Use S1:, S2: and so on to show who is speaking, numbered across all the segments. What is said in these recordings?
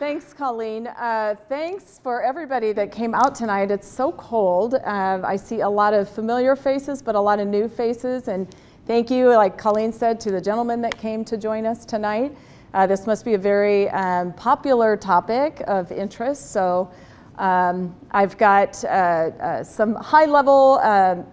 S1: Thanks, Colleen. Uh, thanks for everybody that came out tonight. It's so cold. Uh, I see a lot of familiar faces, but a lot of new faces. And thank you, like Colleen said, to the gentleman that came to join us tonight. Uh, this must be a very um, popular topic of interest. So um, I've got uh, uh, some high-level um,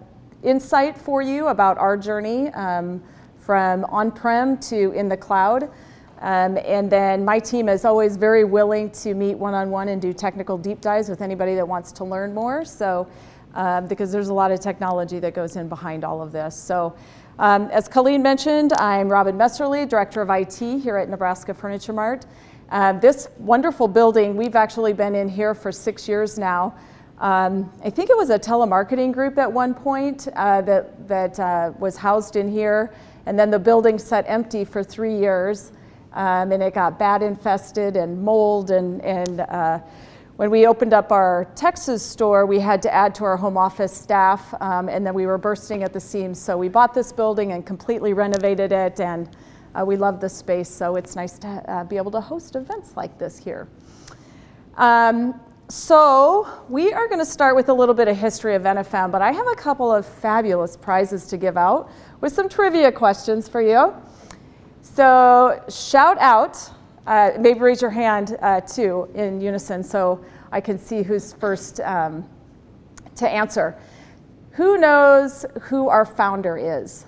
S1: insight for you about our journey um, from on-prem to in the cloud. Um, and then my team is always very willing to meet one-on-one and do technical deep dives with anybody that wants to learn more. So, um, because there's a lot of technology that goes in behind all of this. So, um, as Colleen mentioned, I'm Robin Messerly, Director of IT here at Nebraska Furniture Mart. Uh, this wonderful building, we've actually been in here for six years now. Um, I think it was a telemarketing group at one point uh, that, that uh, was housed in here, and then the building sat empty for three years um, and it got bat infested and mold. And, and uh, when we opened up our Texas store, we had to add to our home office staff, um, and then we were bursting at the seams. So we bought this building and completely renovated it, and uh, we love the space. So it's nice to uh, be able to host events like this here. Um, so we are going to start with a little bit of history of NFM, but I have a couple of fabulous prizes to give out with some trivia questions for you. So shout out, uh, maybe raise your hand uh, too in unison so I can see who's first um, to answer. Who knows who our founder is?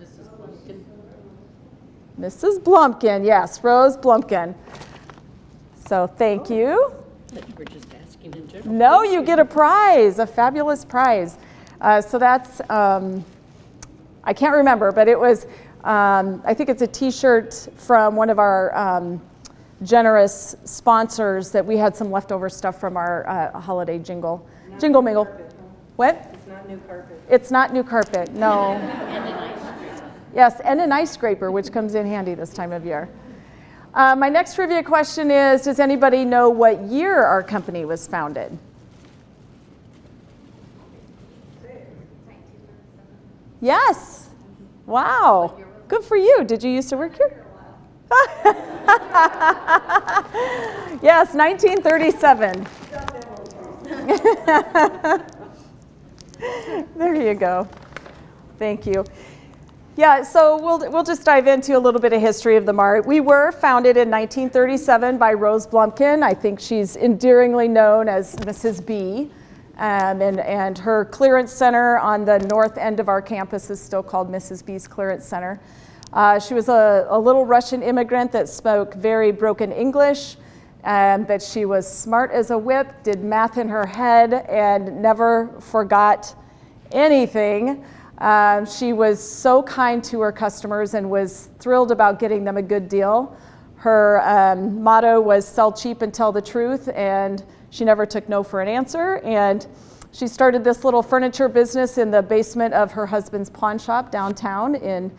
S2: Mrs. Blumkin.
S1: Mrs. Blumkin, yes, Rose Blumkin. So thank you.
S2: We're just asking in general.
S1: No, you get a prize, a fabulous prize. Uh, so that's, um, I can't remember, but it was um, I think it's a t-shirt from one of our um, generous sponsors that we had some leftover stuff from our uh, holiday jingle.
S3: Not
S1: jingle mingle.
S3: carpet, huh?
S1: What?
S3: It's not new carpet.
S1: It's not new carpet, no.
S2: And an ice cream.
S1: Yes, and an ice scraper, which comes in handy this time of year. Uh, my next trivia question is, does anybody know what year our company was founded? Yes. Wow. Good for you. Did you used to work here? yes, 1937. there you go. Thank you. Yeah, so we'll, we'll just dive into a little bit of history of the Mart. We were founded in 1937 by Rose Blumkin. I think she's endearingly known as Mrs. B. Um, and, and her clearance center on the north end of our campus is still called Mrs. B's Clearance Center. Uh, she was a, a, little Russian immigrant that spoke very broken English, and that she was smart as a whip, did math in her head, and never forgot anything. Um, she was so kind to her customers and was thrilled about getting them a good deal. Her um, motto was sell cheap and tell the truth, and she never took no for an answer. And she started this little furniture business in the basement of her husband's pawn shop downtown in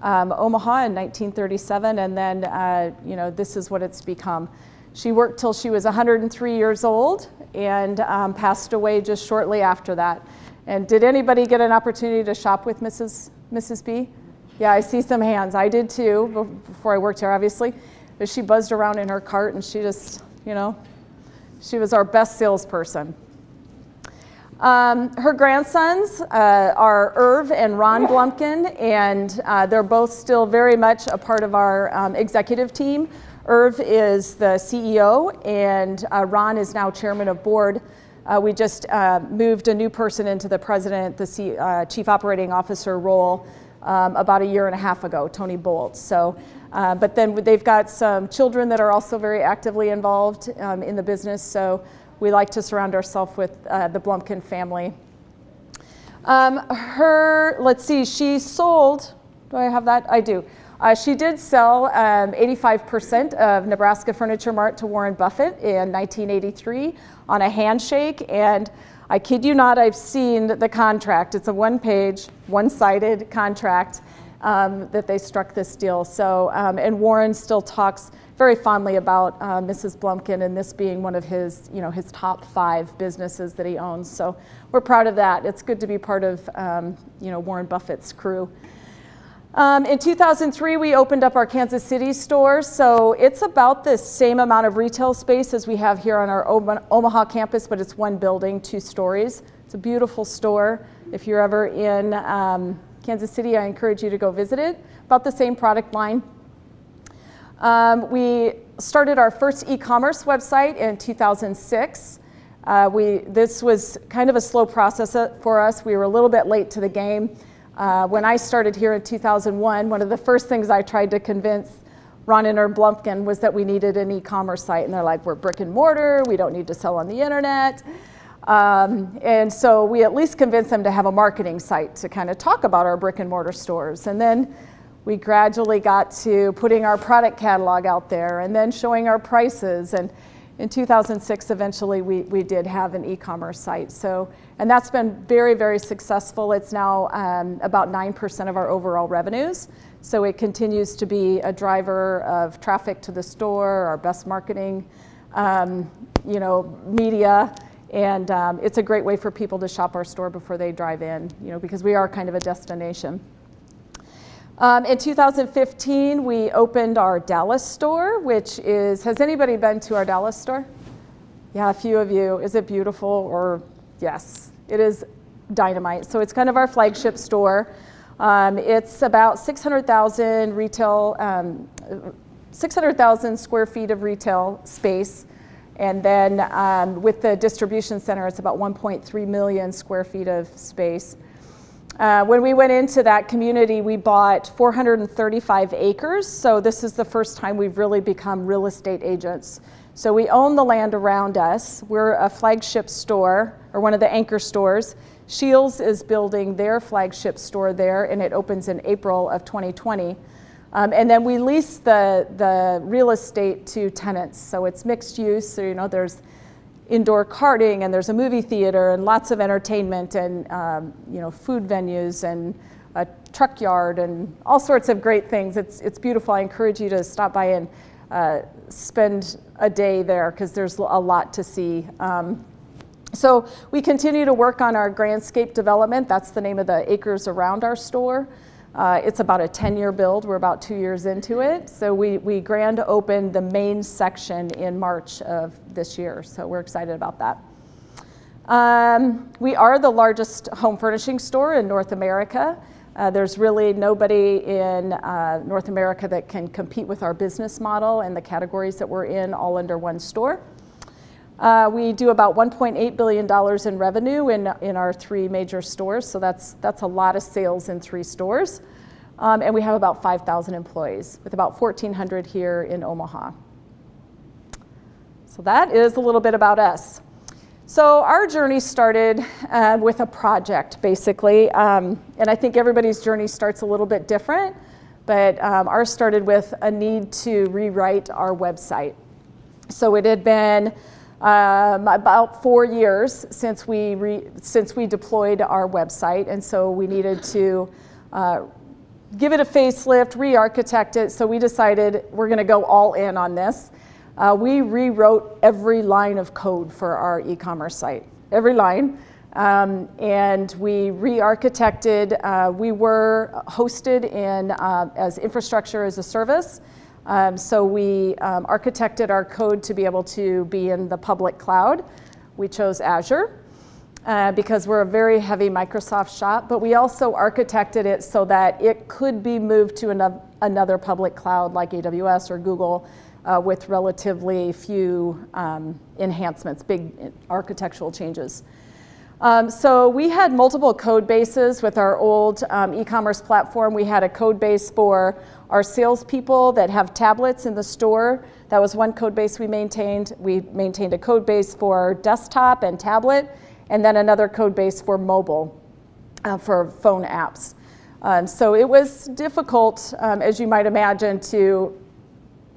S1: um, Omaha in 1937. And then, uh, you know, this is what it's become. She worked till she was 103 years old and um, passed away just shortly after that. And did anybody get an opportunity to shop with Mrs. Mrs. B? Yeah, I see some hands. I did too before I worked here, obviously. But she buzzed around in her cart and she just, you know, she was our best salesperson. Um, her grandsons uh, are Irv and Ron Blumkin, and uh, they're both still very much a part of our um, executive team. Irv is the CEO, and uh, Ron is now chairman of board. Uh, we just uh, moved a new person into the president, the C, uh, chief operating officer role um, about a year and a half ago, Tony Bolt. So, but then they've got some children that are also very actively involved um, in the business. So we like to surround ourselves with uh, the Blumkin family. Um, her, let's see, she sold, do I have that? I do. Uh, she did sell 85% um, of Nebraska Furniture Mart to Warren Buffett in 1983 on a handshake. And I kid you not, I've seen the contract. It's a one page, one sided contract um, that they struck this deal. So, um, and Warren still talks very fondly about uh, Mrs. Blumkin and this being one of his, you know, his top five businesses that he owns. So we're proud of that. It's good to be part of, um, you know, Warren Buffett's crew. Um, in 2003, we opened up our Kansas City store, so it's about the same amount of retail space as we have here on our Omaha campus, but it's one building, two stories. It's a beautiful store. If you're ever in um, Kansas City, I encourage you to go visit it. About the same product line. Um, we started our first e-commerce website in 2006. Uh, we, this was kind of a slow process uh, for us. We were a little bit late to the game. Uh, when I started here in 2001, one of the first things I tried to convince Ron and Erm Blumpkin was that we needed an e-commerce site, and they're like, "We're brick and mortar. We don't need to sell on the internet." Um, and so we at least convinced them to have a marketing site to kind of talk about our brick and mortar stores, and then we gradually got to putting our product catalog out there, and then showing our prices and in 2006, eventually, we, we did have an e-commerce site. So, and that's been very, very successful. It's now um, about 9% of our overall revenues. So it continues to be a driver of traffic to the store, our best marketing, um, you know, media. And um, it's a great way for people to shop our store before they drive in, you know, because we are kind of a destination. Um, in 2015, we opened our Dallas store, which is, has anybody been to our Dallas store? Yeah, a few of you. Is it beautiful? Or, yes, it is dynamite. So it's kind of our flagship store. Um, it's about 600,000 retail, um, 600,000 square feet of retail space. And then um, with the distribution center, it's about 1.3 million square feet of space. Uh, when we went into that community, we bought 435 acres. So this is the first time we've really become real estate agents. So we own the land around us. We're a flagship store, or one of the anchor stores. Scheels is building their flagship store there, and it opens in April of 2020. Um, and then we lease the, the real estate to tenants. So it's mixed use. So, you know, there's indoor karting and there's a movie theater and lots of entertainment and um, you know food venues and a truck yard and all sorts of great things. It's it's beautiful. I encourage you to stop by and uh, spend a day there because there's a lot to see. Um, so we continue to work on our Grandscape development. That's the name of the acres around our store. Uh, it's about a 10-year build. We're about two years into it. So we, we grand opened the main section in March of this year. So we're excited about that. Um, we are the largest home furnishing store in North America. Uh, there's really nobody in uh, North America that can compete with our business model and the categories that we're in all under one store. Uh, we do about $1.8 billion in revenue in, in our three major stores, so that's, that's a lot of sales in three stores. Um, and we have about 5,000 employees, with about 1,400 here in Omaha. So that is a little bit about us. So our journey started uh, with a project, basically, um, and I think everybody's journey starts a little bit different, but um, ours started with a need to rewrite our website. So it had been um, about four years since we, re, since we deployed our website, and so we needed to uh, give it a facelift, re-architect it, so we decided we're gonna go all in on this. Uh, we rewrote every line of code for our e-commerce site, every line. Um, and we re-architected, uh, we were hosted in uh, as infrastructure as a service. Um, so we um, architected our code to be able to be in the public cloud. We chose Azure uh, because we're a very heavy Microsoft shop, but we also architected it so that it could be moved to another, public cloud like AWS or Google uh, with relatively few um, enhancements, big architectural changes. Um, so we had multiple code bases with our old um, e-commerce platform. We had a code base for our salespeople that have tablets in the store. That was one code base we maintained. We maintained a code base for desktop and tablet, and then another code base for mobile, uh, for phone apps. Um, so it was difficult, um, as you might imagine, to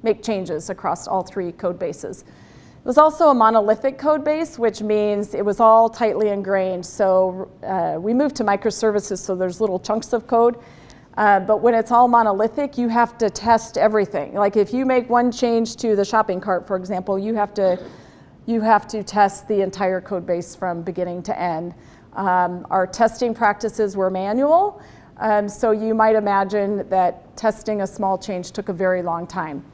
S1: make changes across all three code bases. It was also a monolithic code base, which means it was all tightly ingrained. So uh, we moved to microservices, so there's little chunks of code. Uh, but when it's all monolithic, you have to test everything. Like if you make one change to the shopping cart, for example, you have to, you have to test the entire code base from beginning to end. Um, our testing practices were manual. Um, so you might imagine that testing a small change took a very long time.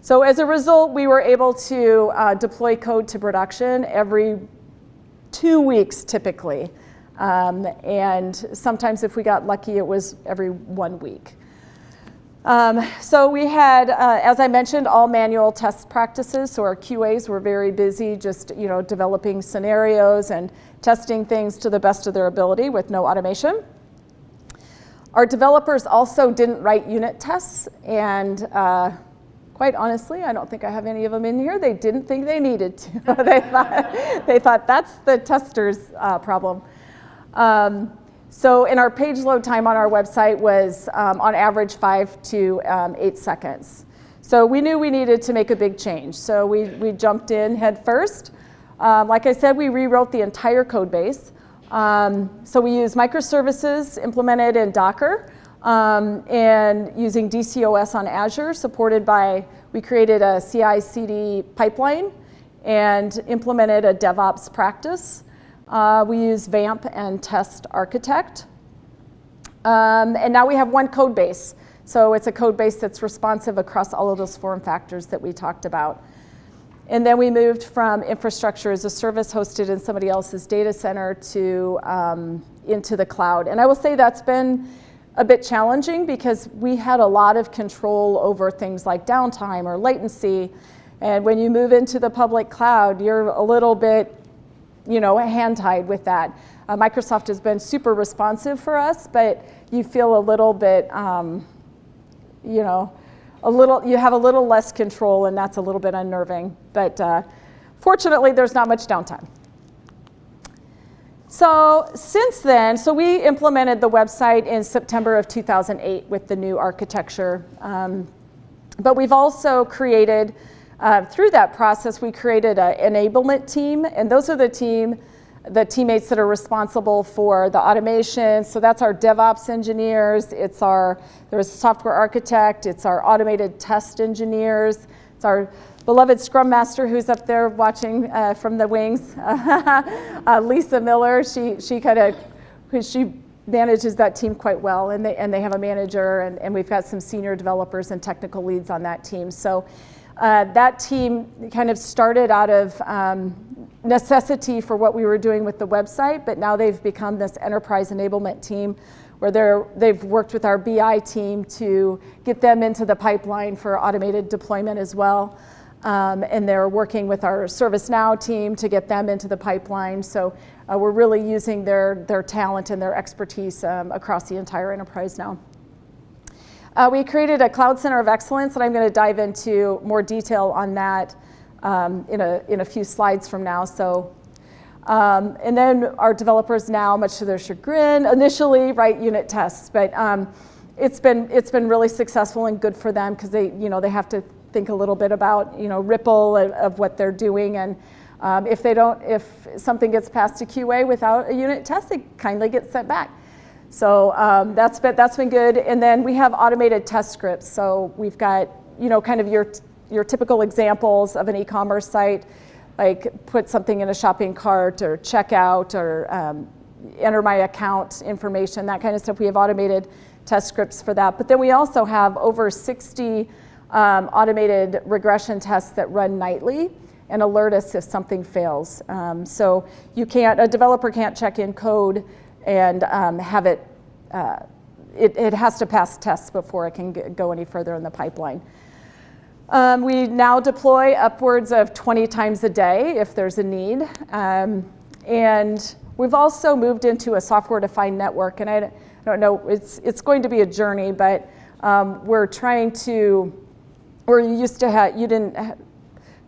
S1: So as a result, we were able to uh, deploy code to production every two weeks typically. Um, and sometimes if we got lucky, it was every one week. Um, so we had, uh, as I mentioned, all manual test practices. So our QAs were very busy, just you know, developing scenarios and testing things to the best of their ability with no automation. Our developers also didn't write unit tests, and uh, quite honestly, I don't think I have any of them in here. They didn't think they needed to. they, thought, they thought that's the tester's uh, problem. Um, so in our page load time on our website was um, on average five to um, eight seconds. So we knew we needed to make a big change. So we, we jumped in head first. Um, like I said, we rewrote the entire code base. Um, so we use microservices implemented in Docker um, and using DCOS on Azure, supported by, we created a CI CD pipeline and implemented a DevOps practice. Uh, we use VAMP and Test Architect. Um, and now we have one code base. So it's a code base that's responsive across all of those form factors that we talked about. And then we moved from infrastructure as a service hosted in somebody else's data center to um, into the cloud. And I will say that's been a bit challenging because we had a lot of control over things like downtime or latency. And when you move into the public cloud, you're a little bit you know, hand-tied with that. Uh, Microsoft has been super responsive for us, but you feel a little bit, um, you know, a little, you have a little less control and that's a little bit unnerving. But uh, fortunately, there's not much downtime. So since then, so we implemented the website in September of 2008 with the new architecture. Um, but we've also created uh, through that process, we created an enablement team, and those are the team, the teammates that are responsible for the automation. So that's our DevOps engineers. It's our there's a software architect. It's our automated test engineers. It's our beloved Scrum Master who's up there watching uh, from the wings, uh, Lisa Miller. She she kind of she manages that team quite well, and they and they have a manager, and, and we've got some senior developers and technical leads on that team. So. Uh, that team kind of started out of um, necessity for what we were doing with the website, but now they've become this enterprise enablement team where they're, they've worked with our BI team to get them into the pipeline for automated deployment as well. Um, and they're working with our ServiceNow team to get them into the pipeline. So uh, we're really using their, their talent and their expertise um, across the entire enterprise now. Uh, we created a Cloud Center of Excellence, and I'm going to dive into more detail on that um, in, a, in a few slides from now. So, um, and then our developers now, much to their chagrin, initially write unit tests, but um, it's been it's been really successful and good for them because they you know they have to think a little bit about you know ripple of, of what they're doing and. Um, if they don't, if something gets passed to QA without a unit test, it kindly gets sent back. So um, that's, been, that's been good. And then we have automated test scripts. So we've got, you know, kind of your, your typical examples of an e-commerce site, like put something in a shopping cart or checkout or um, enter my account information, that kind of stuff. We have automated test scripts for that. But then we also have over 60 um, automated regression tests that run nightly and alert us if something fails. Um, so you can't, a developer can't check in code and um, have it, uh, it, it, has to pass tests before it can go any further in the pipeline. Um, we now deploy upwards of 20 times a day if there's a need. Um, and we've also moved into a software-defined network, and I, don't know, it's, it's going to be a journey, but um, we're trying to, where you used to have, you didn't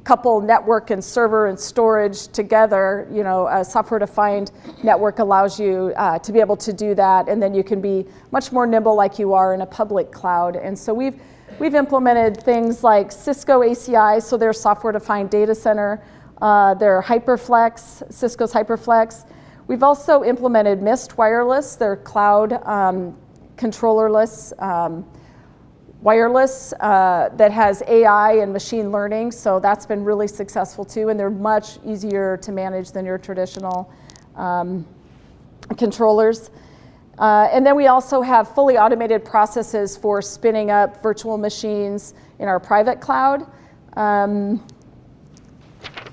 S1: couple network and server and storage together, you know, a software-defined network allows you uh, to be able to do that, and then you can be much more nimble like you are in a public cloud. And so we've, we've implemented things like Cisco ACI, so their software-defined data center, uh, their HyperFlex, Cisco's HyperFlex. We've also implemented Mist Wireless, their cloud um, controllerless um, wireless uh, that has AI and machine learning, so that's been really successful too, and they're much easier to manage than your traditional um, controllers. Uh, and then we also have fully automated processes for spinning up virtual machines in our private cloud. Um,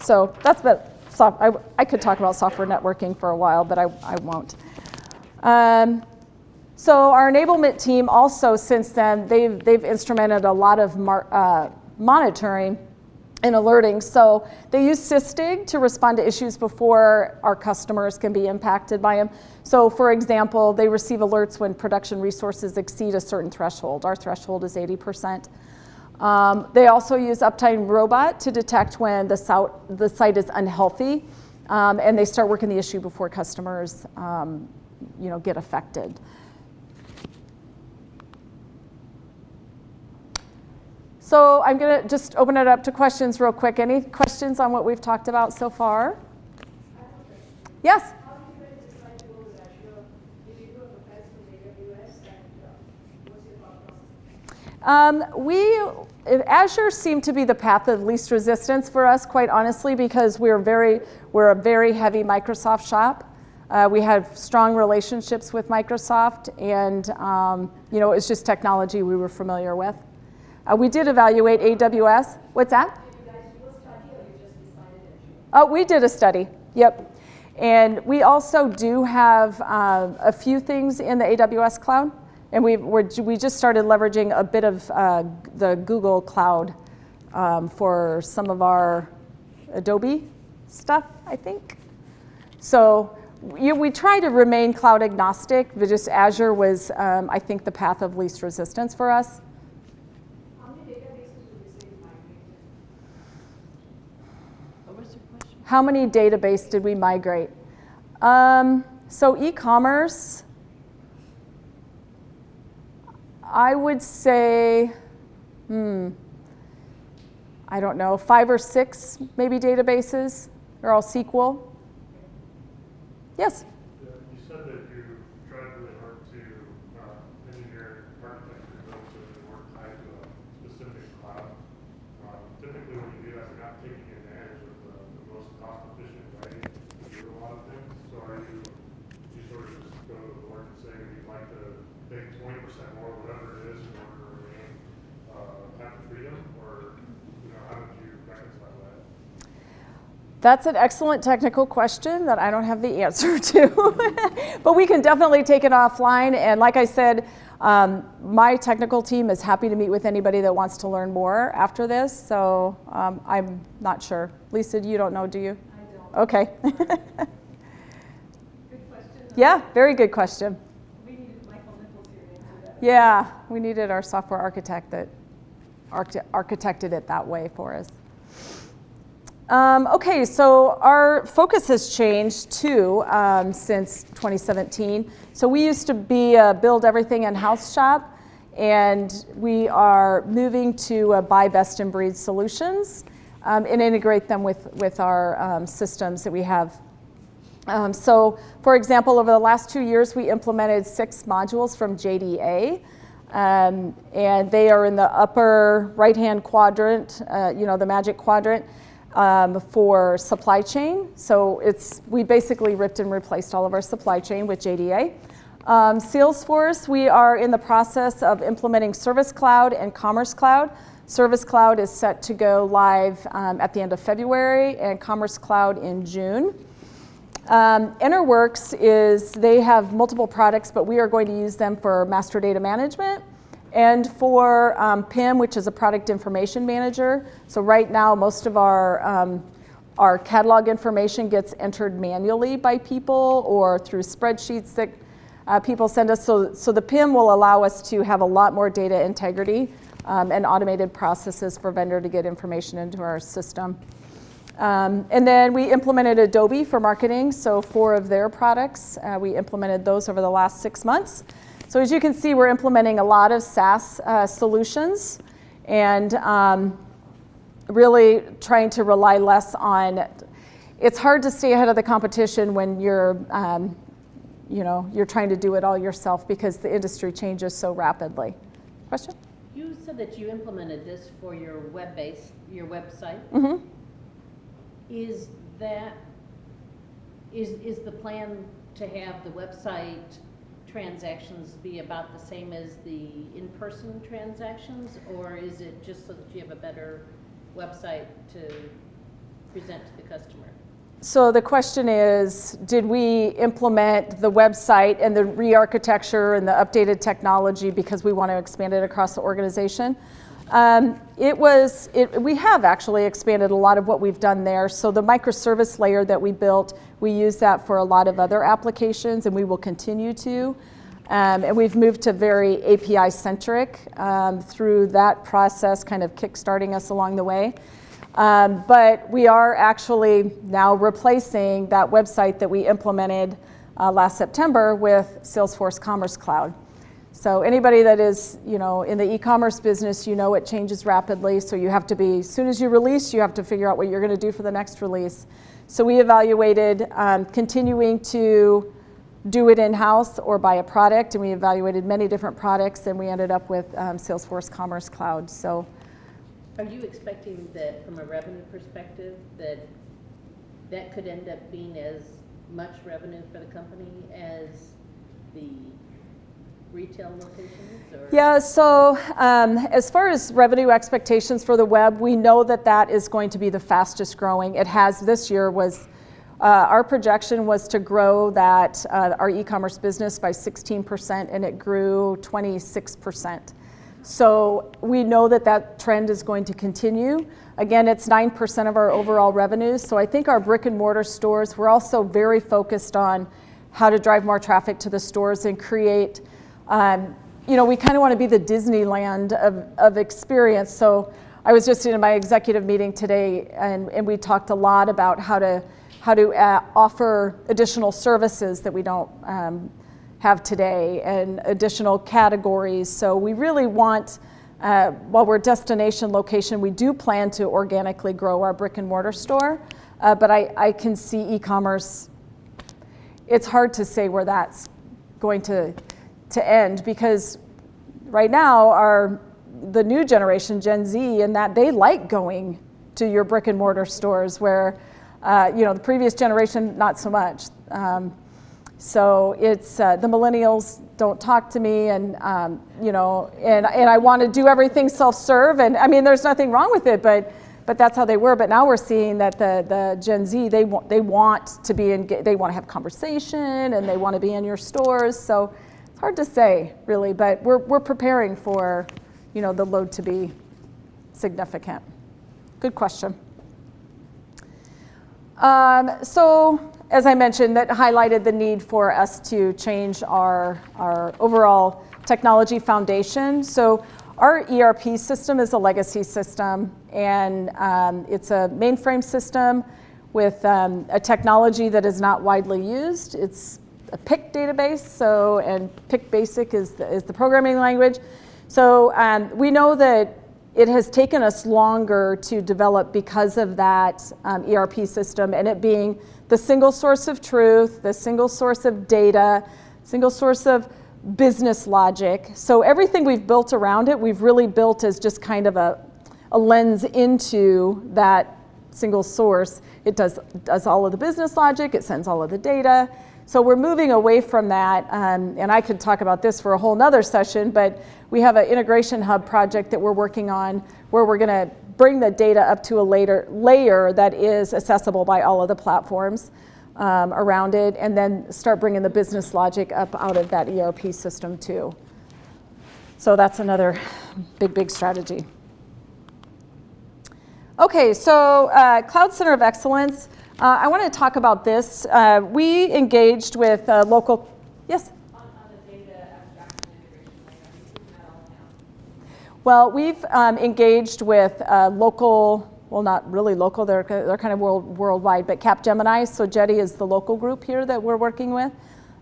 S1: so that's about, soft, I, I could talk about software networking for a while, but I, I won't. Um, so our enablement team also, since then, they've, they've instrumented a lot of uh, monitoring and alerting. So they use Sysdig to respond to issues before our customers can be impacted by them. So for example, they receive alerts when production resources exceed a certain threshold. Our threshold is 80%. Um, they also use Uptime Robot to detect when the, the site is unhealthy, um, and they start working the issue before customers, um, you know, get affected. So I'm going to just open it up to questions real quick. Any questions on what we've talked about so far? Yes? Um, we Azure seemed to be the path of least resistance for us, quite honestly, because we're very we're a very heavy Microsoft shop. Uh, we have strong relationships with Microsoft, and um, you know it's just technology we were familiar with. Uh, we did evaluate AWS. What's that? Oh, we did a study. Yep. And we also do have uh, a few things in the AWS cloud. And we we just started leveraging a bit of uh, the Google Cloud um, for some of our Adobe stuff, I think. So you, we try to remain cloud agnostic, but just Azure was, um, I think, the path of least resistance for us.
S3: How many databases would you say you migrated?
S2: What was your question?
S1: How many database did we migrate? Um, so e-commerce, I would say, hmm, I don't know, five or six maybe databases. They're all SQL. Yes.
S4: Yeah, You said that you tried really hard to uh, engineer architecture built so that they weren't tied to a specific cloud. Um, Typically, when you do that, you're not taking advantage of the the most cost-efficient way to do a lot of things. So are you, you sort of just go to the board and say you'd like to pay twenty percent more, whatever it is, in order to remain, uh, have the freedom? Or, you know, how did you reconcile that?
S1: That's an excellent technical question that I don't have the answer to. but we can definitely take it offline. And like I said, um, my technical team is happy to meet with anybody that wants to learn more after this. So um, I'm not sure. Lisa, you don't know, do you?
S3: I don't.
S1: Okay.
S3: Good question.
S1: yeah, very good question.
S3: We needed Michael Nichols here to answer that.
S1: Yeah, we needed our software architect that archi- architected it that way for us. Um, okay, so our focus has changed too um, since 2017. So we used to be a build everything in house shop, and we are moving to uh, buy best in breed solutions um, and integrate them with, with our um, systems that we have um, so, for example, over the last two years, we implemented six modules from JDA, um, and they are in the upper right-hand quadrant, uh, you know, the magic quadrant um, for supply chain. So it's we basically ripped and replaced all of our supply chain with JDA. Um, Salesforce, we are in the process of implementing Service Cloud and Commerce Cloud. Service Cloud is set to go live um, at the end of February, and Commerce Cloud in June. Um, Interworks is, they have multiple products, but we are going to use them for master data management and for um, PIM, which is a product information manager. So right now, most of our, um, our catalog information gets entered manually by people or through spreadsheets that uh, people send us. So, so the PIM will allow us to have a lot more data integrity um, and automated processes for vendor to get information into our system. Um, and then we implemented Adobe for marketing, so four of their products, uh, we implemented those over the last six months. So as you can see, we're implementing a lot of SaaS uh, solutions and um, really trying to rely less on, it's hard to stay ahead of the competition when you're, um, you know, you're trying to do it all yourself because the industry changes so rapidly. Question?
S2: You said that you implemented this for your web base, your website.
S1: Mm-hmm.
S2: Is that, is, is the plan to have the website transactions be about the same as the in-person transactions? Or is it just so that you have a better website to present to the customer?
S1: So the question is, did we implement the website and the re-architecture and the updated technology because we want to expand it across the organization? Um, it was, it, we have actually expanded a lot of what we've done there. So the microservice layer that we built, we use that for a lot of other applications and we will continue to. Um, and we've moved to very API centric um, through that process, kind of kickstarting us along the way. Um, but we are actually now replacing that website that we implemented uh, last September with Salesforce Commerce Cloud. So anybody that is, you know, in the e-commerce business, you know it changes rapidly. So you have to be, as soon as you release, you have to figure out what you're going to do for the next release. So we evaluated um, continuing to do it in-house or buy a product, and we evaluated many different products, and we ended up with um, Salesforce Commerce Cloud. So
S2: Are you expecting that, from a revenue perspective, that that could end up being as much revenue for the company as the retail locations? or-
S1: Yeah, so um, as far as revenue expectations for the web, we know that that is going to be the fastest growing. It has this year was, uh, our projection was to grow that, uh, our e-commerce business by 16% and it grew 26%. So we know that that trend is going to continue. Again, it's 9% of our overall revenues. So I think our brick and mortar stores, we're also very focused on how to drive more traffic to the stores and create um, you know, we kind of want to be the Disneyland of, of experience. So I was just in my executive meeting today, and, and we talked a lot about how to how to uh, offer additional services that we don't um, have today and additional categories. So we really want, uh, while we're destination location, we do plan to organically grow our brick and mortar store. Uh, but I, I can see e-commerce. It's hard to say where that's going to to end because right now our the new generation gen z and that they like going to your brick and mortar stores where uh, you know the previous generation not so much um, so it's uh, the millennials don't talk to me and um, you know and, and i want to do everything self-serve and i mean there's nothing wrong with it but but that's how they were but now we're seeing that the, the gen z they want they want to be in they want to have conversation and they want to be in your stores so it's hard to say, really, but we're, we're preparing for, you know, the load to be significant. Good question. Um, so, as I mentioned, that highlighted the need for us to change our, our overall technology foundation. So, our ERP system is a legacy system, and um, it's a mainframe system with um, a technology that is not widely used. It's a Pick database, so and Pick Basic is the, is the programming language. So um, we know that it has taken us longer to develop because of that um, ERP system and it being the single source of truth, the single source of data, single source of business logic. So everything we've built around it, we've really built as just kind of a, a lens into that single source. It does, does all of the business logic, it sends all of the data, so we're moving away from that, um, and I could talk about this for a whole nother session, but we have an integration hub project that we're working on where we're gonna bring the data up to a later layer that is accessible by all of the platforms um, around it, and then start bringing the business logic up out of that ERP system too. So that's another big, big strategy. Okay, so uh, Cloud Center of Excellence. Uh, I want to talk about this. Uh, we engaged with uh, local, yes?
S3: On, on the data abstraction integration layer, are you putting that all down?
S1: Well, we've um, engaged with uh, local, well, not really local, they're, they're kind of world, worldwide, but Capgemini. So Jetty is the local group here that we're working with.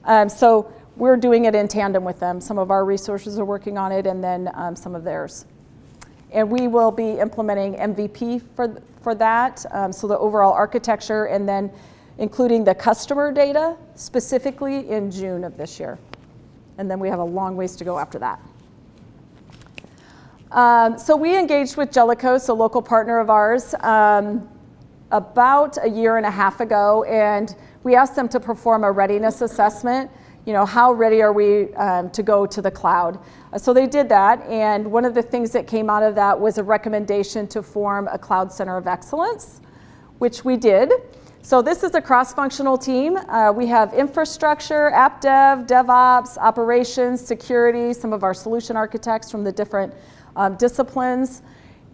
S1: Um, so we're doing it in tandem with them. Some of our resources are working on it and then um, some of theirs. And we will be implementing MVP for, for that, um, so the overall architecture, and then including the customer data specifically in June of this year. And then we have a long ways to go after that. Um, so we engaged with Jellicoe, a local partner of ours, um, about a year and a half ago, and we asked them to perform a readiness assessment you know, how ready are we um, to go to the cloud? Uh, so they did that, and one of the things that came out of that was a recommendation to form a cloud center of excellence, which we did. So this is a cross-functional team. Uh, we have infrastructure, app dev, DevOps, operations, security, some of our solution architects from the different um, disciplines.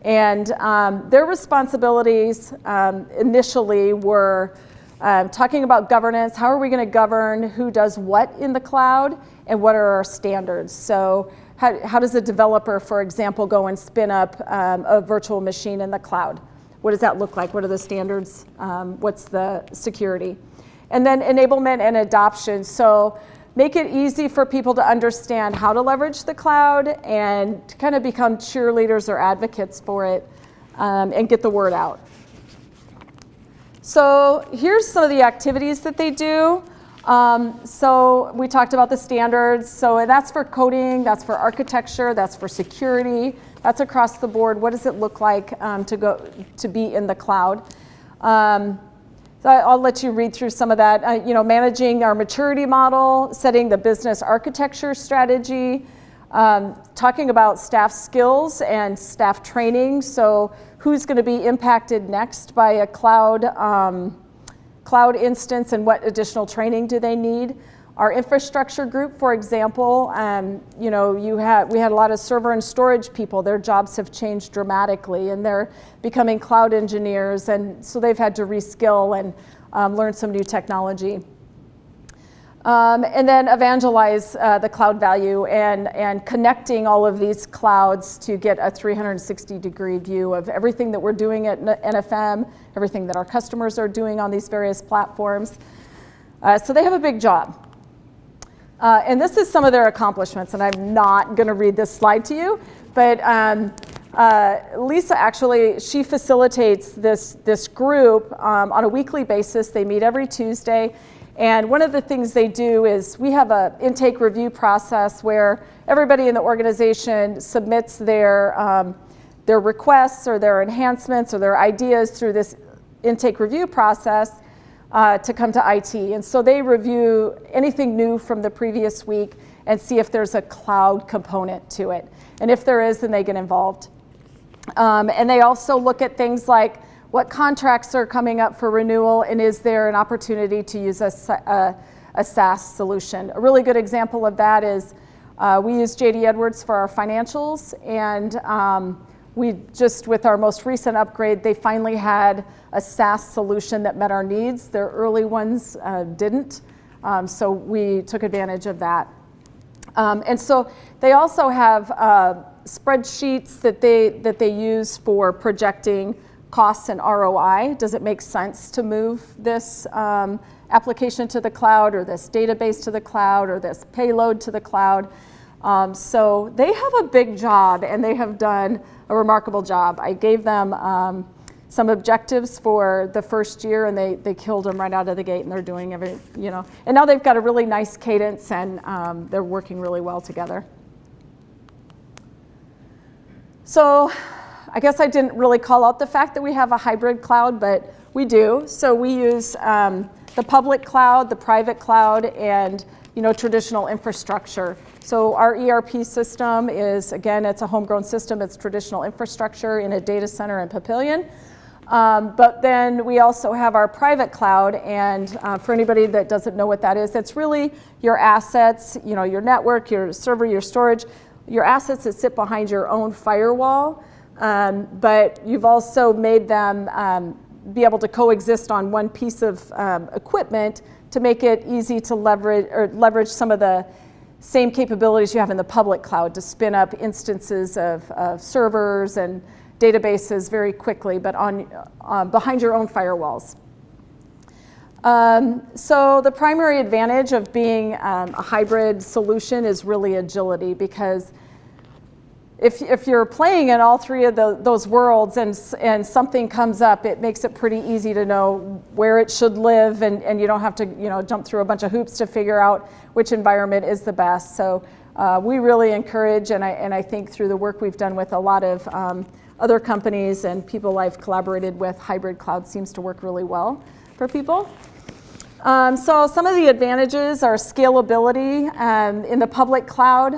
S1: And um, their responsibilities um, initially were um, talking about governance. How are we going to govern who does what in the cloud and what are our standards? So how, how does a developer, for example, go and spin up um, a virtual machine in the cloud? What does that look like? What are the standards? What's the security? And then enablement and adoption. So make it easy for people to understand how to leverage the cloud and kind of become cheerleaders or advocates for it um, and get the word out. So here's some of the activities that they do. Um, so we talked about the standards. So that's for coding, that's for architecture, that's for security, that's across the board. What does it look like um, to go to be in the cloud? Um, so I'll let you read through some of that. Uh, you know, managing our maturity model, setting the business architecture strategy, um, talking about staff skills and staff training. So who's going to be impacted next by a cloud um, cloud instance and what additional training do they need? Our infrastructure group, for example, um, you know, you we had a lot of server and storage people. Their jobs have changed dramatically and they're becoming cloud engineers and so they've had to reskill and um, learn some new technology. Um, and then evangelize uh, the cloud value and, and connecting all of these clouds to get a 360 degree view of everything that we're doing at NFM, everything that our customers are doing on these various platforms. Uh, so they have a big job. Uh, and this is some of their accomplishments, and I'm not going to read this slide to you, but um, uh, Lisa actually, she facilitates this, this group um, on a weekly basis. They meet every Tuesday. And one of the things they do is we have an intake review process where everybody in the organization submits their, um, their requests or their enhancements or their ideas through this intake review process uh, to come to IT. And so they review anything new from the previous week and see if there's a cloud component to it. And if there is, then they get involved. Um, and they also look at things like what contracts are coming up for renewal and is there an opportunity to use a, a, a SaaS solution. A really good example of that is uh, we use JD Edwards for our financials and um, we just, with our most recent upgrade, they finally had a SaaS solution that met our needs. Their early ones uh, didn't, um, so we took advantage of that. Um, and so they also have uh, spreadsheets that they, that they use for projecting costs and ROI. Does it make sense to move this um, application to the cloud or this database to the cloud or this payload to the cloud? Um, so they have a big job and they have done a remarkable job. I gave them um, some objectives for the first year and they, they killed them right out of the gate and they're doing every, you know, and now they've got a really nice cadence and um, they're working really well together. So I guess I didn't really call out the fact that we have a hybrid cloud, but we do. So we use um, the public cloud, the private cloud, and you know, traditional infrastructure. So our ERP system is, again, it's a homegrown system. It's traditional infrastructure in a data center in Papillion. Um, but then we also have our private cloud, and uh, for anybody that doesn't know what that is, it's really your assets, you know, your network, your server, your storage, your assets that sit behind your own firewall. Um, but you've also made them um, be able to coexist on one piece of um, equipment to make it easy to leverage or leverage some of the same capabilities you have in the public cloud to spin up instances of, of servers and databases very quickly, but on, uh, behind your own firewalls. Um, so the primary advantage of being um, a hybrid solution is really agility because if, if you're playing in all three of the, those worlds and, and something comes up, it makes it pretty easy to know where it should live and, and you don't have to you know, jump through a bunch of hoops to figure out which environment is the best. So uh, we really encourage, and I, and I think through the work we've done with a lot of um, other companies and people I've collaborated with, hybrid cloud seems to work really well for people. Um, so some of the advantages are scalability um, in the public cloud.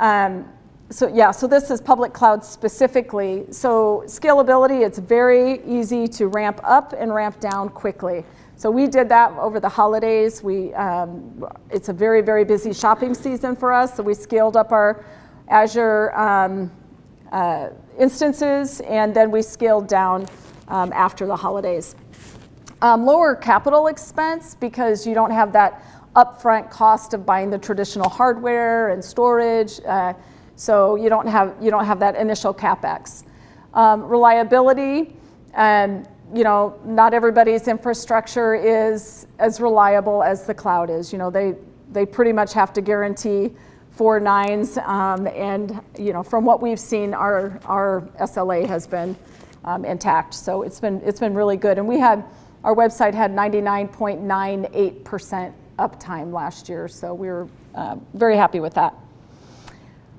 S1: Um, so yeah, so this is public cloud specifically. So scalability, it's very easy to ramp up and ramp down quickly. So we did that over the holidays. We, um, it's a very, very busy shopping season for us. So we scaled up our Azure um, uh, instances and then we scaled down um, after the holidays. Um, lower capital expense because you don't have that upfront cost of buying the traditional hardware and storage. Uh, so you don't have, you don't have that initial CapEx. Um, reliability, and you know, not everybody's infrastructure is as reliable as the cloud is. You know, they, they pretty much have to guarantee four nines, um, and you know, from what we've seen, our, our SLA has been um, intact. So it's been, it's been really good. And we had, our website had 99.98% uptime last year, so we were uh, very happy with that.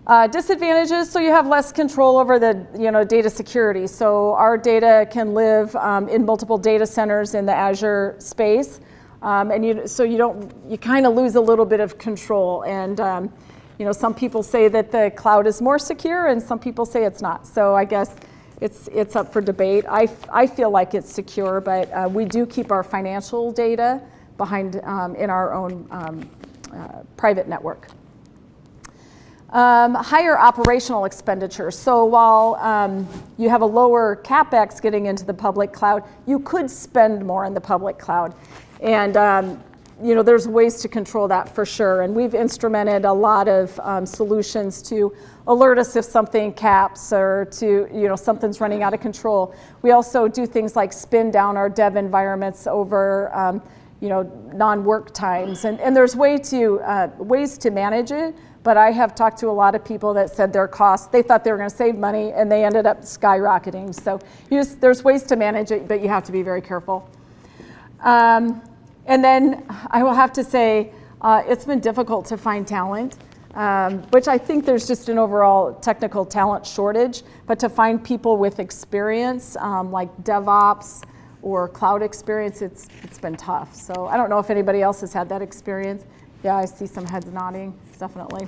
S1: Uh, disadvantages, so you have less control over the you know, data security. So our data can live um, in multiple data centers in the Azure space. Um, and you, so you don't, you kind of lose a little bit of control. And um, you know, some people say that the cloud is more secure and some people say it's not. So I guess it's, it's up for debate. I, I feel like it's secure, but uh, we do keep our financial data behind um, in our own um, uh, private network. Um, higher operational expenditures. So while um, you have a lower capex getting into the public cloud, you could spend more in the public cloud. And um, you know, there's ways to control that for sure. And we've instrumented a lot of um, solutions to alert us if something caps or to, you know, something's running out of control. We also do things like spin down our dev environments over, um, you know, non-work times. And, and there's way to, uh, ways to manage it but I have talked to a lot of people that said their costs, they thought they were going to save money and they ended up skyrocketing. So just, there's ways to manage it, but you have to be very careful. Um, and then I will have to say, uh, it's been difficult to find talent, um, which I think there's just an overall technical talent shortage, but to find people with experience um, like DevOps or cloud experience, it's, it's been tough. So I don't know if anybody else has had that experience. Yeah, I see some heads nodding, definitely.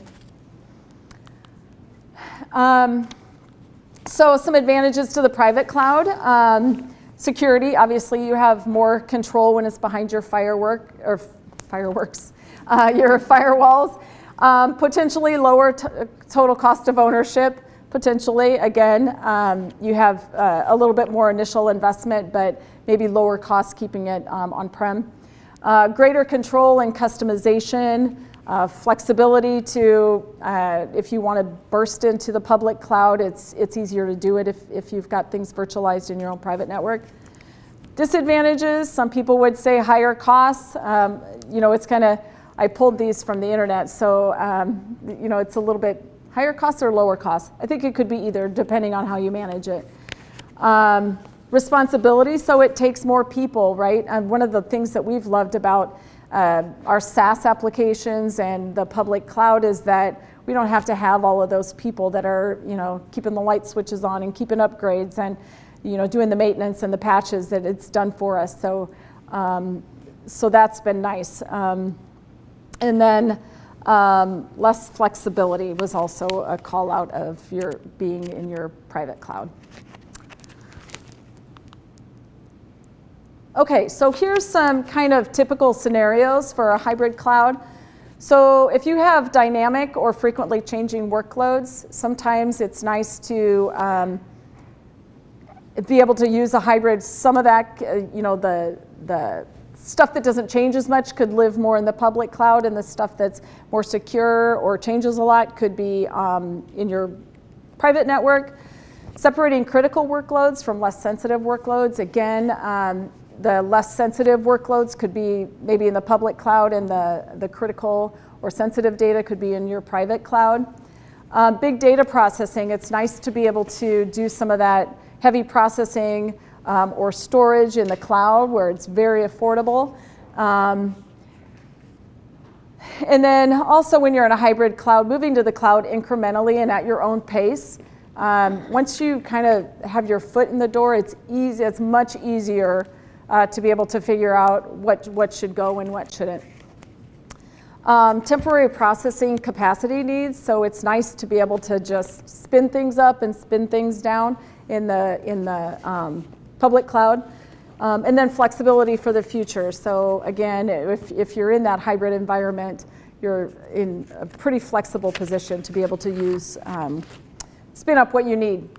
S1: Um, so some advantages to the private cloud. Um, security, obviously you have more control when it's behind your firework, or fireworks, uh, your firewalls. Um, potentially lower total cost of ownership, potentially. Again, um, you have uh, a little bit more initial investment, but maybe lower cost keeping it um, on-prem. Uh, greater control and customization, uh, flexibility to, uh, if you want to burst into the public cloud, it's, it's easier to do it if, if you've got things virtualized in your own private network. Disadvantages, some people would say higher costs. Um, you know, it's kind of, I pulled these from the internet, so, um, you know, it's a little bit higher costs or lower costs. I think it could be either, depending on how you manage it. Um, responsibility, so it takes more people, right? And one of the things that we've loved about uh, our SaaS applications and the public cloud is that we don't have to have all of those people that are, you know, keeping the light switches on and keeping upgrades and, you know, doing the maintenance and the patches that it's done for us. So, um, so that's been nice. Um, and then um, less flexibility was also a call out of your being in your private cloud. Okay, so here's some kind of typical scenarios for a hybrid cloud. So if you have dynamic or frequently changing workloads, sometimes it's nice to um, be able to use a hybrid. Some of that, uh, you know, the, the stuff that doesn't change as much could live more in the public cloud and the stuff that's more secure or changes a lot could be um, in your private network. Separating critical workloads from less sensitive workloads. Again, um, the less sensitive workloads could be maybe in the public cloud and the, the critical or sensitive data could be in your private cloud. Um, big data processing, it's nice to be able to do some of that heavy processing um, or storage in the cloud where it's very affordable. Um, and then also when you're in a hybrid cloud, moving to the cloud incrementally and at your own pace. Um, once you kind of have your foot in the door, it's easy, it's much easier uh, to be able to figure out what, what should go and what shouldn't. Um, temporary processing capacity needs, so it's nice to be able to just spin things up and spin things down in the, in the um, public cloud. Um, and then flexibility for the future. So again, if, if you're in that hybrid environment, you're in a pretty flexible position to be able to use, um, spin up what you need.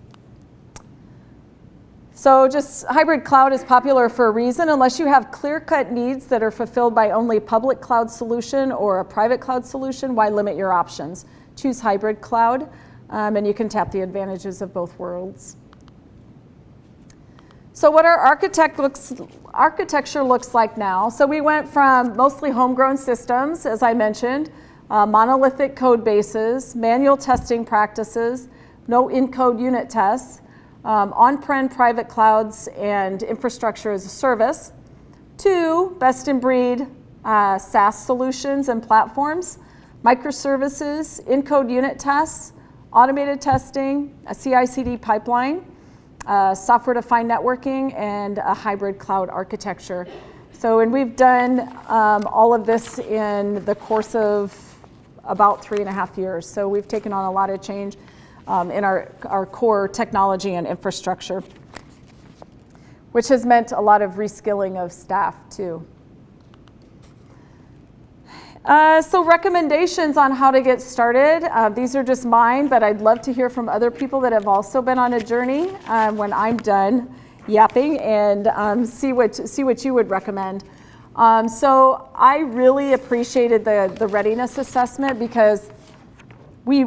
S1: So just hybrid cloud is popular for a reason. Unless you have clear-cut needs that are fulfilled by only public cloud solution or a private cloud solution, why limit your options? Choose hybrid cloud, um, and you can tap the advantages of both worlds. So what our architect looks, architecture looks like now. So we went from mostly homegrown systems, as I mentioned, uh, monolithic code bases, manual testing practices, no in-code unit tests, um, on-prem private clouds and infrastructure as a service. Two, best-in-breed uh, SaaS solutions and platforms, microservices, in-code unit tests, automated testing, a CI/CD pipeline, uh, software-defined networking, and a hybrid cloud architecture. So, and we've done um, all of this in the course of about three and a half years. So we've taken on a lot of change um, in our, our core technology and infrastructure, which has meant a lot of reskilling of staff too. Uh, so recommendations on how to get started. Uh, these are just mine, but I'd love to hear from other people that have also been on a journey um, when I'm done yapping and um, see, what, see what you would recommend. Um, so I really appreciated the, the readiness assessment because we,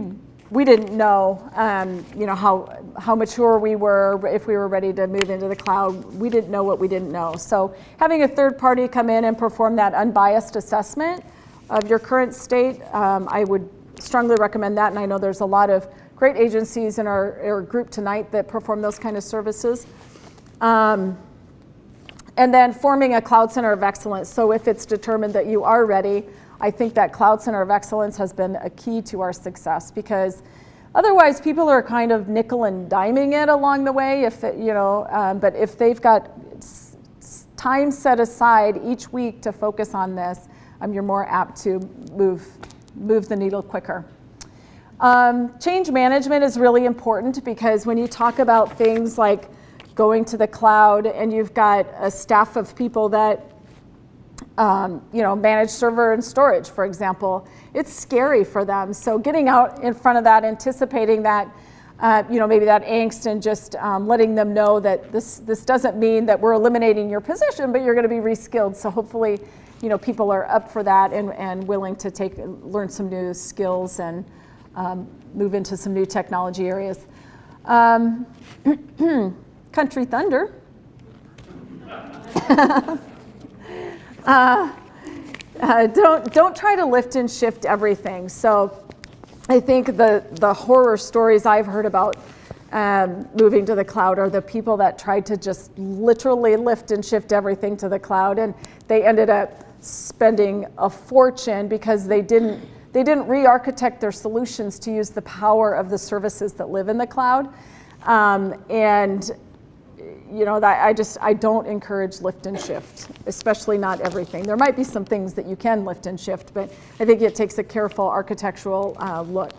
S1: we didn't know, um, you know how, how mature we were, if we were ready to move into the cloud. We didn't know what we didn't know. So having a third party come in and perform that unbiased assessment of your current state, um, I would strongly recommend that. And I know there's a lot of great agencies in our, our group tonight that perform those kind of services. Um, and then forming a cloud center of excellence. So if it's determined that you are ready, I think that cloud center of excellence has been a key to our success because otherwise people are kind of nickel and diming it along the way. If it, you know, um, but if they've got time set aside each week to focus on this, um, you're more apt to move, move the needle quicker. Um, change management is really important because when you talk about things like going to the cloud and you've got a staff of people that um, you know, manage server and storage, for example, it's scary for them. So getting out in front of that, anticipating that, uh, you know, maybe that angst and just um, letting them know that this, this doesn't mean that we're eliminating your position, but you're going to be reskilled. So hopefully you know, people are up for that and, and willing to take, learn some new skills and um, move into some new technology areas. Um, Country Thunder. uh, uh, don't, don't try to lift and shift everything. So I think the, the horror stories I've heard about um, moving to the cloud are the people that tried to just literally lift and shift everything to the cloud and they ended up spending a fortune because they didn't they didn't re-architect their solutions to use the power of the services that live in the cloud. Um, and you know, that I just I don't encourage lift and shift, especially not everything. There might be some things that you can lift and shift, but I think it takes a careful architectural uh, look.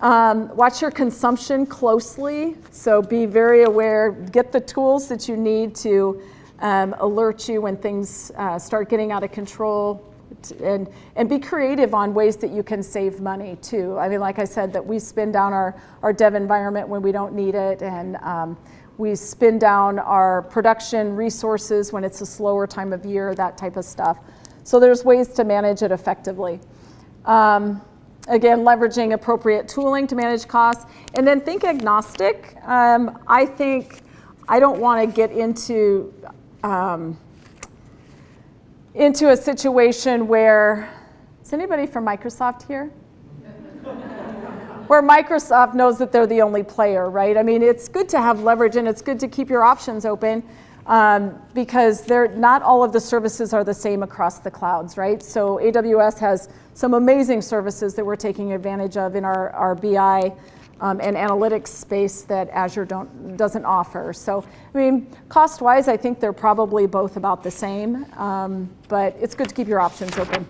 S1: Um, watch your consumption closely, so be very aware. Get the tools that you need to um, alert you when things uh, start getting out of control and, and be creative on ways that you can save money too. I mean, like I said, that we spin down our, our dev environment when we don't need it and um, we spin down our production resources when it's a slower time of year, that type of stuff. So there's ways to manage it effectively. Um, again, leveraging appropriate tooling to manage costs. And then think agnostic. Um, I think I don't want to get into um, into a situation where, is anybody from Microsoft here? Where Microsoft knows that they're the only player, right? I mean, it's good to have leverage and it's good to keep your options open um, because they're, not all of the services are the same across the clouds, right? So AWS has some amazing services that we're taking advantage of in our, our BI um, and analytics space that Azure don't, doesn't offer. So, I mean, cost-wise, I think they're probably both about the same, um, but it's good to keep your options open.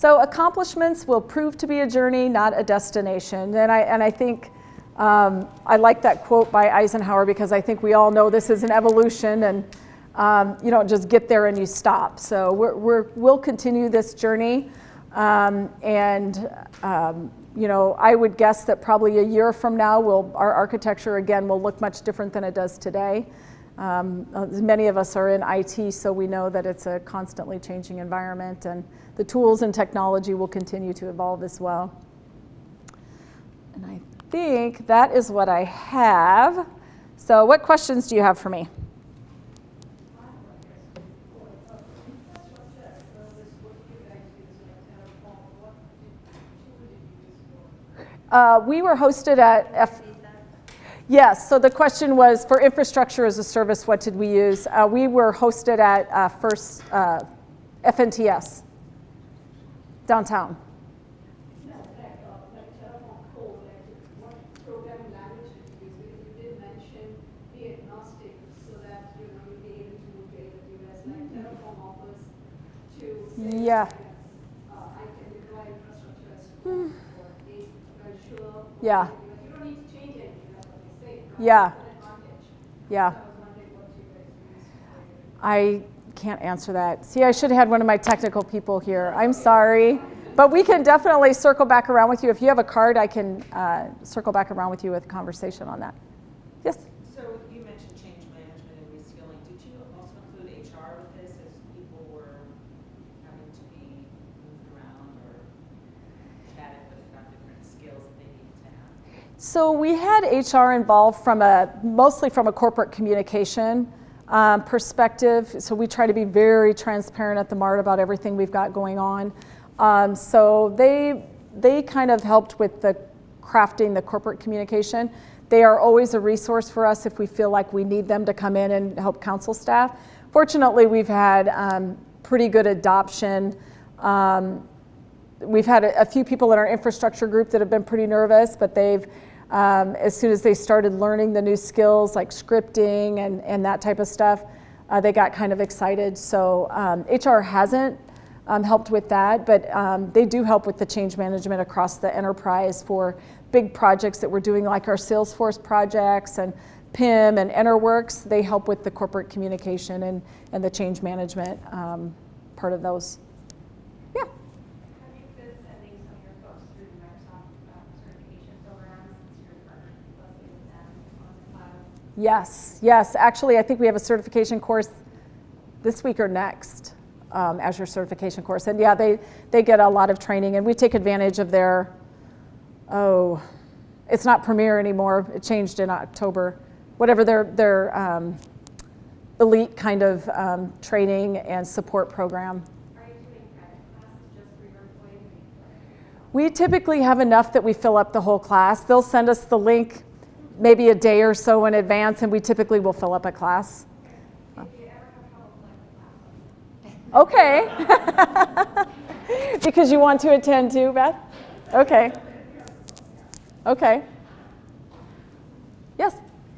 S1: So accomplishments will prove to be a journey, not a destination. And I, and I think um, I like that quote by Eisenhower because I think we all know this is an evolution and um, you don't just get there and you stop. So we're, we'll continue this journey. Um, and um, you know, I would guess that probably a year from now, we'll, our architecture again will look much different than it does today. Um, uh, many of us are in IT, so we know that it's a constantly changing environment, and the tools and technology will continue to evolve as well. And I think that is what I have. So, what questions do you have for me? Uh, we were hosted at F. Yes, so the question was for infrastructure as a service, what did we use? Uh, we were hosted at uh, First uh, FNTS downtown. Yeah. Yeah.
S3: Use for
S1: I can't answer that. See, I should have had one of my technical people here. I'm sorry. But we can definitely circle back around with you. If you have a card, I can uh, circle back around with you with a conversation on that. Yes?
S5: So you mentioned change management and reskilling. Did you also include HR with this as people were having to be moved around or chatted with about different skills that they needed to have?
S1: So we had HR involved from a mostly from a corporate communication um, perspective. So we try to be very transparent at the MART about everything we've got going on. Um, so they they kind of helped with the crafting the corporate communication. They are always a resource for us if we feel like we need them to come in and help counsel staff. Fortunately, we've had um, pretty good adoption. Um, we've had a, a, few people in our infrastructure group that have been pretty nervous, but they've, um, as soon as they started learning the new skills like scripting and, and that type of stuff, uh, they got kind of excited. So um, HR hasn't um, helped with that, but um, they do help with the change management across the enterprise for big projects that we're doing, like our Salesforce projects and PIM and EnterWorks. They help with the corporate communication and, and the change management um, part of those. Yeah.
S6: Have you been sending some of your folks through the Microsoft um, certification program since you're partnering closely with them on the cloud?
S1: Yes, yes. Actually, I think we have a certification course this week or next, um, Azure certification course. And yeah, they, they get a lot of training, and we take advantage of their, oh, it's not Premier anymore. It changed in October. Whatever their, their um, elite kind of um, training and support program.
S6: Are you doing credit classes just for your employees?
S1: We typically have enough that we fill up the whole class. They'll send us the link maybe a day or so in advance, and we typically will fill up a class.
S6: If you ever have trouble filling the class,
S1: Okay. because you want to attend too, Beth? Okay. Okay. Yes?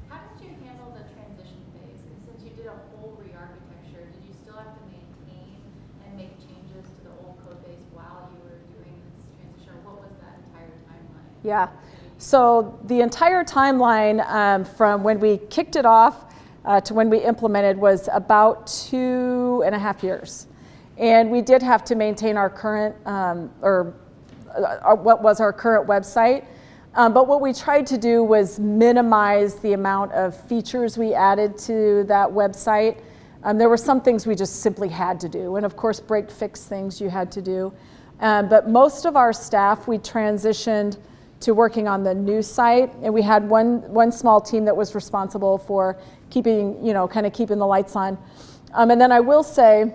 S7: How did you handle the transition phase? And since you did a whole re-architecture, did you still have to maintain and make changes to the old code base while you were doing this transition? Or what was that entire timeline?
S1: Yeah. So the entire timeline um, from when we kicked it off uh, to when we implemented was about two and a half years. And we did have to maintain our current, um, or uh, our, what was our current website. Um, but what we tried to do was minimize the amount of features we added to that website. Um, there were some things we just simply had to do, and of course, break fix things you had to do. Um, but most of our staff, we transitioned to working on the new site, and we had one, one small team that was responsible for keeping, you know, kind of keeping the lights on. Um, and then I will say,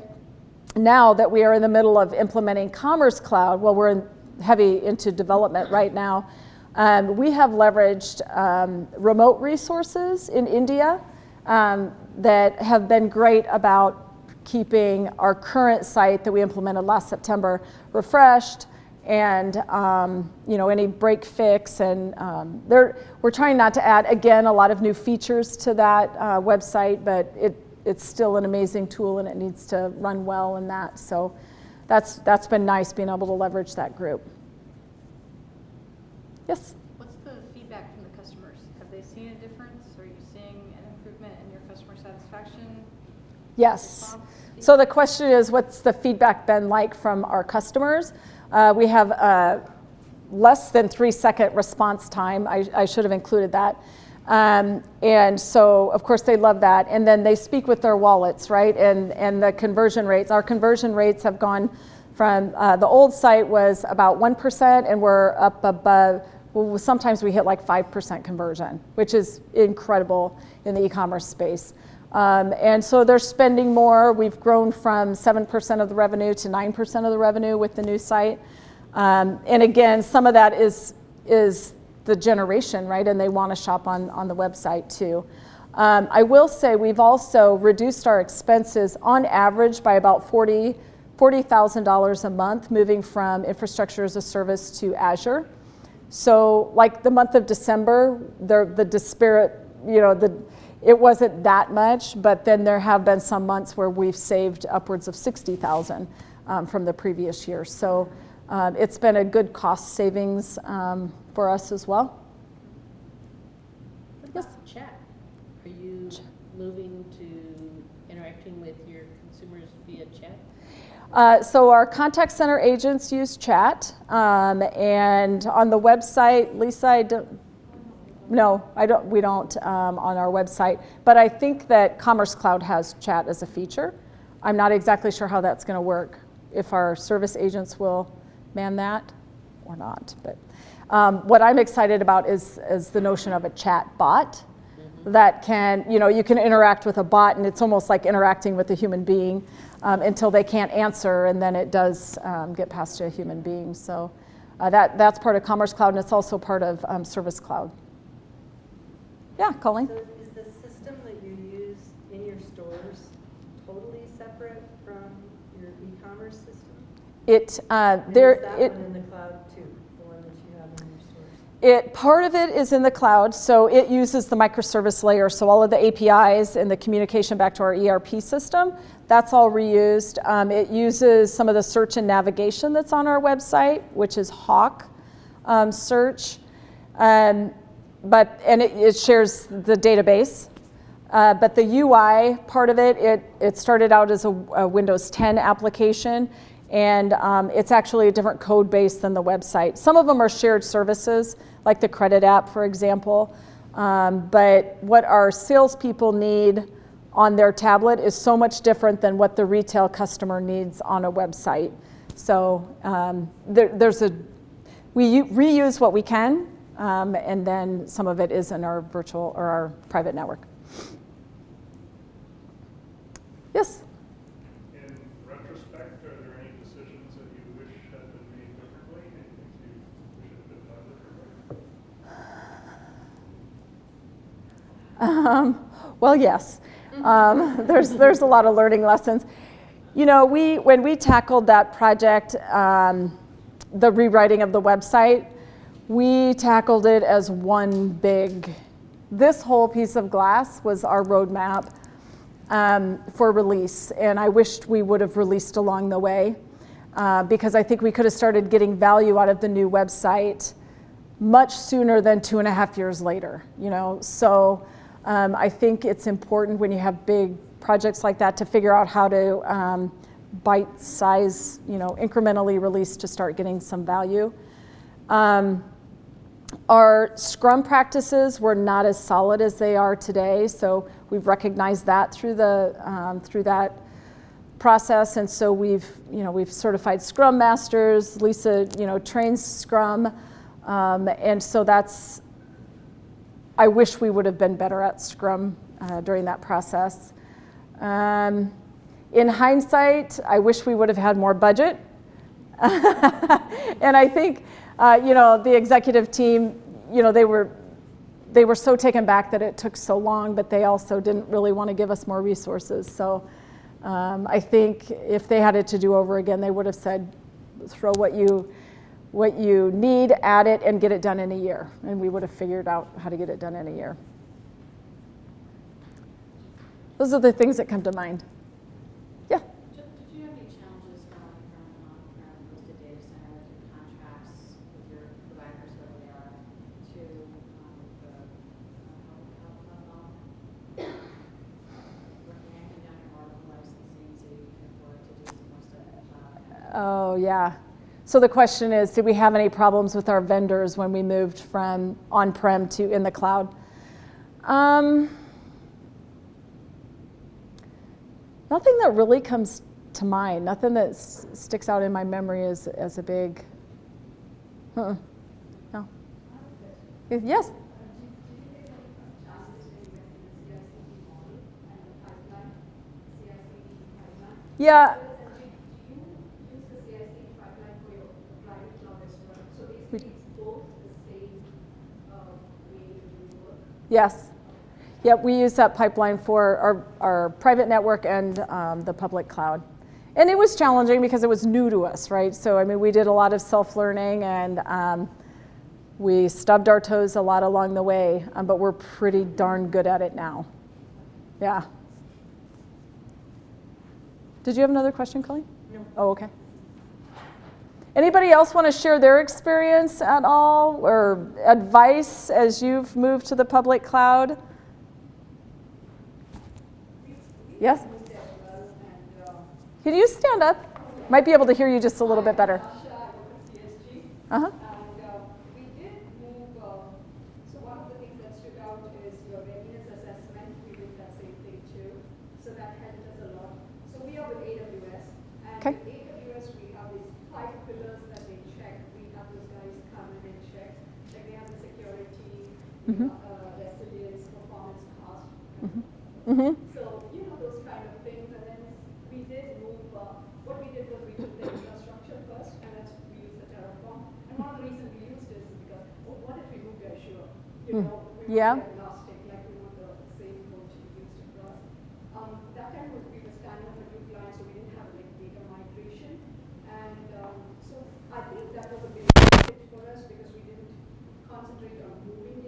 S1: now that we are in the middle of implementing Commerce Cloud, well, we're in heavy into development right now, um, we have leveraged um, remote resources in India um, that have been great about keeping our current site that we implemented last September refreshed and um, you know any break fix and um, we're trying not to add again a lot of new features to that uh, website but it, it's still an amazing tool and it needs to run well in that so that's that's been nice being able to leverage that group yes
S8: What's the feedback from the customers? Have they seen a difference? Are you seeing an improvement in your customer satisfaction?
S1: yes so the question is what's the feedback been like from our customers uh, we have uh, less than three second response time. I, I should have included that. Um, and so, of course, they love that. And then they speak with their wallets, right? And, and the conversion rates, our conversion rates have gone from uh, the old site was about 1%, and we're up above, well, sometimes we hit like 5% conversion, which is incredible in the e commerce space. Um, and so they're spending more. We've grown from 7% of the revenue to 9% of the revenue with the new site. Um, and again, some of that is, is the generation, right? And they want to shop on, on the website too. Um, I will say we've also reduced our expenses on average by about 40, $40,000 a month, moving from infrastructure as a service to Azure. So like the month of December, the, the disparate, you know, the, it wasn't that much, but then there have been some months where we've saved upwards of 60,000 um, from the previous year. So um, it's been a good cost savings um, for us as well.
S2: What about chat? Are you moving to interacting with your consumers via chat?
S1: Uh, so our contact center agents use chat, um, and on the website, Lisa, I don't, no, I don't. We don't um, on our website, but I think that Commerce Cloud has chat as a feature. I'm not exactly sure how that's going to work. If our service agents will man that or not, but um, what I'm excited about is is the notion of a chat bot that can, you know, you can interact with a bot, and it's almost like interacting with a human being um, until they can't answer, and then it does um, get passed to a human being. So uh, that that's part of Commerce Cloud, and it's also part of um, Service Cloud. Yeah, Colleen.
S9: So is the system that you use in your stores totally separate from your e-commerce system?
S1: It uh, there
S9: is that
S1: it.
S9: one in the cloud too, the one that you have in your stores?
S1: It, part of it is in the cloud, so it uses the microservice layer. So all of the APIs and the communication back to our ERP system, that's all reused. Um, it uses some of the search and navigation that's on our website, which is Hawk um, search. Um, but, and it, it shares the database. Uh, but the UI part of it, it, it started out as a, a Windows 10 application, and um, it's actually a different code base than the website. Some of them are shared services, like the credit app, for example. Um, but what our salespeople need on their tablet is so much different than what the retail customer needs on a website. So um, there, there's a, we reuse what we can, um, and then some of it is in our virtual or our private network. Yes?
S4: In retrospect, are there any decisions that you wish had been made differently? Anything you wish had been done differently?
S1: Um, well, yes. Um, there's, there's a lot of learning lessons. You know, we, when we tackled that project, um, the rewriting of the website, we tackled it as one big, this whole piece of glass was our roadmap um, for release. And I wished we would have released along the way uh, because I think we could have started getting value out of the new website much sooner than two and a half years later, you know? So um, I think it's important when you have big projects like that to figure out how to um, bite size, you know, incrementally release to start getting some value. Um, our Scrum practices were not as solid as they are today, so we've recognized that through the um, through that process, and so we've you know we've certified Scrum masters. Lisa you know trains Scrum, um, and so that's. I wish we would have been better at Scrum uh, during that process. Um, in hindsight, I wish we would have had more budget, and I think uh, you know, the executive team, you know, they were, they were so taken back that it took so long, but they also didn't really want to give us more resources. So um, I think if they had it to do over again, they would have said, throw what you, what you need, add it, and get it done in a year. And we would have figured out how to get it done in a year. Those are the things that come to mind. Yeah.
S10: Did did you have any challenges going from an on-prem hosted data center with your contracts with your providers, whether they are, to um, the uh, public health level? Working hanging down your Oracle licensing so you can afford to do some more stuff in the cloud?
S1: Oh, yeah. So the question is, did we have any problems with our vendors when we moved from on-prem to in the cloud? Um, nothing that really comes to mind. Nothing that sticks out in my memory as, as a big. No. Yes. Yeah. Yes. Yep, we use that pipeline for our, our private network and um, the public cloud. And it was challenging because it was new to us, right? So, I mean, we did a lot of self learning and um, we stubbed our toes a lot along the way, um, but we're pretty darn good at it now. Yeah. Did you have another question, Colleen? No. Oh, okay. Anybody else want to share their experience at all or advice as you've moved to the public cloud? Yes? Can you stand up? Might be able to hear you just a little bit better. Uh huh.
S3: And uh, we did move, uh, so one of the things that stood out is your readiness assessment. We did that same thing too. So that helped us a lot. So we are with AWS. And
S1: Okay.
S3: with AWS, we have these five pillars that they check. We have those guys come in and check. Like they have the
S1: Mhm.
S3: uh, resilience, performance, cost.
S1: Mm-hmm.
S3: So, you know, those kind of things, and then we did move, uh, what we did was we took the infrastructure first, and then we used the Terraform. And one of the reasons we used this is because, oh, what if we moved to Azure? You
S1: Hmm.
S3: know, we
S1: Yeah.
S3: want to be agnostic, like we want the same code to be used across. Um, that time was, we were standing up a new client, so we didn't have like data migration. And, um, so I think that was a big fit for us because we didn't concentrate on moving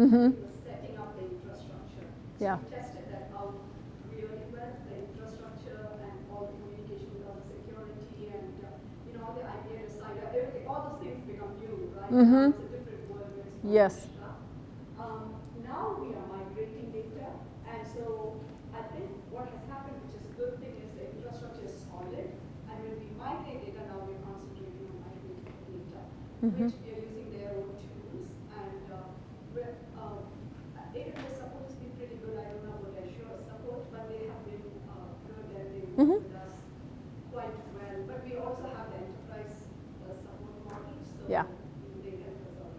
S1: Mhm.
S3: Setting up the infrastructure. So
S1: Yeah.
S3: we tested that out really well, the infrastructure and all the communication with all the security and, uh, you know, all the IP decider, everything, all those things become new, right?
S1: Mhm.
S3: It's a different world where it's all
S1: Yes.
S3: Um, now we are migrating data, and so I think what has happened, which is a good thing, is the infrastructure is solid, and when we migrate data, now we're concentrating on migrating data,
S1: Mhm.
S3: which we are using their own tools, and, uh, we're, um, AWS support has been pretty good, I don't know about Azure support, but they have been, uh, good and they work
S1: Mhm.
S3: with us quite well, but we also have the enterprise uh, support model, so
S1: Yeah.
S3: they help us out.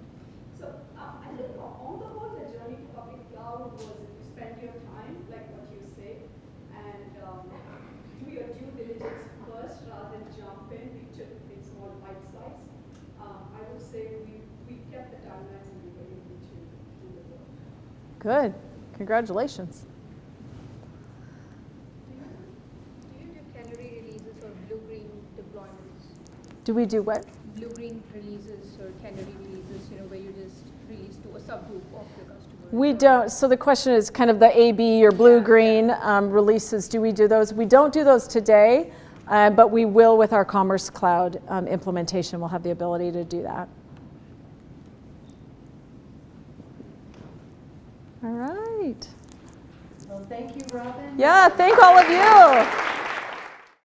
S3: So uh, I think on on the whole, the journey to public cloud was if you spend your time, like what you say, and um, do your due diligence first rather than jump in. We took it in small bite size. Um, I would say we, we kept the timelines and we were able to do the work.
S1: Good. Congratulations.
S3: Do you do canary releases or blue-green deployments?
S1: Do we do what?
S3: Blue-green releases or canary releases, you know, where you just release to a subgroup of your customers?
S1: We don't. So the question is kind of the AB or blue green um, releases. Do we do those? We don't do those today, uh, but we will with our Commerce Cloud um, implementation. We'll have the ability to do that. All right.
S9: Well, thank you, Robin.
S1: Yeah, thank all of you.